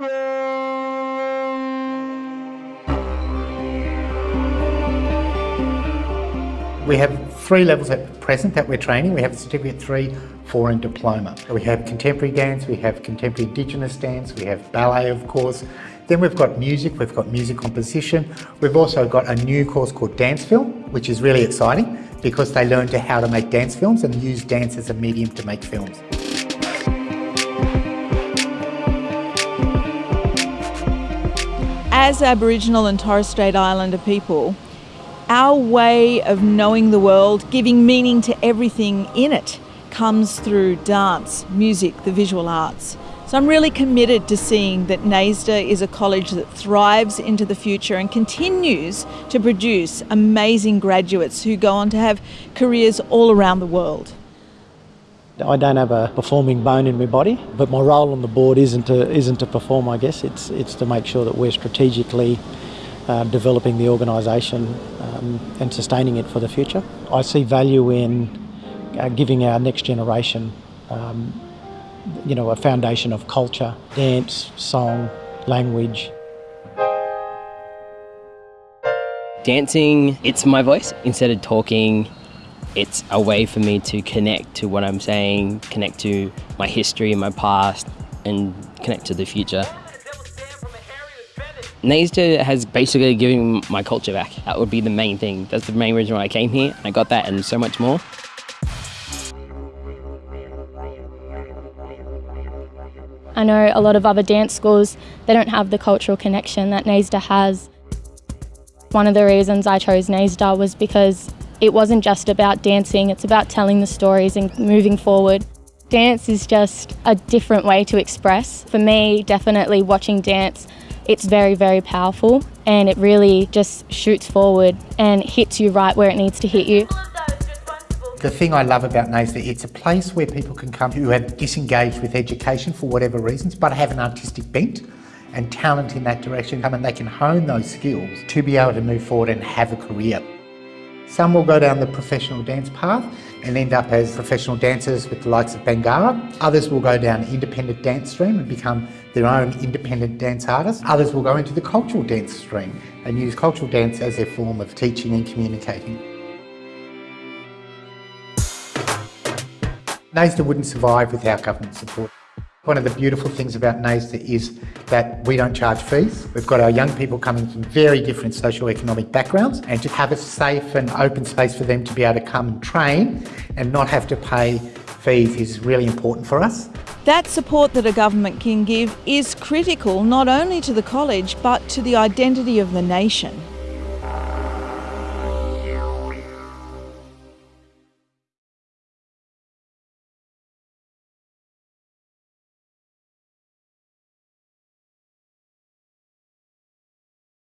We have three levels at present that we're training. We have Certificate 3, 4 and Diploma. We have contemporary dance, we have contemporary Indigenous dance, we have ballet of course. Then we've got music, we've got music composition. We've also got a new course called Dance Film, which is really exciting because they learn to how to make dance films and use dance as a medium to make films. As Aboriginal and Torres Strait Islander people, our way of knowing the world, giving meaning to everything in it, comes through dance, music, the visual arts. So I'm really committed to seeing that NAISDA is a college that thrives into the future and continues to produce amazing graduates who go on to have careers all around the world. I don't have a performing bone in my body, but my role on the board isn't to, isn't to perform, I guess. It's, it's to make sure that we're strategically uh, developing the organisation um, and sustaining it for the future. I see value in uh, giving our next generation um, you know, a foundation of culture, dance, song, language. Dancing, it's my voice. Instead of talking, it's a way for me to connect to what I'm saying, connect to my history, and my past, and connect to the future. NAISDA has basically given my culture back. That would be the main thing. That's the main reason why I came here. I got that and so much more. I know a lot of other dance schools, they don't have the cultural connection that NAISDA has. One of the reasons I chose NAISDA was because it wasn't just about dancing, it's about telling the stories and moving forward. Dance is just a different way to express. For me, definitely watching dance it's very, very powerful and it really just shoots forward and hits you right where it needs to hit you. The thing I love about NAISDA, it's a place where people can come who have disengaged with education for whatever reasons, but have an artistic bent and talent in that direction, come and they can hone those skills to be able to move forward and have a career. Some will go down the professional dance path and end up as professional dancers with the likes of Bangarra. Others will go down the independent dance stream and become their own independent dance artists. Others will go into the cultural dance stream and use cultural dance as their form of teaching and communicating. NAISDA wouldn't survive without government support. One of the beautiful things about NAISDA is that we don't charge fees. We've got our young people coming from very different socio-economic backgrounds and to have a safe and open space for them to be able to come and train and not have to pay fees is really important for us. That support that a government can give is critical not only to the college but to the identity of the nation.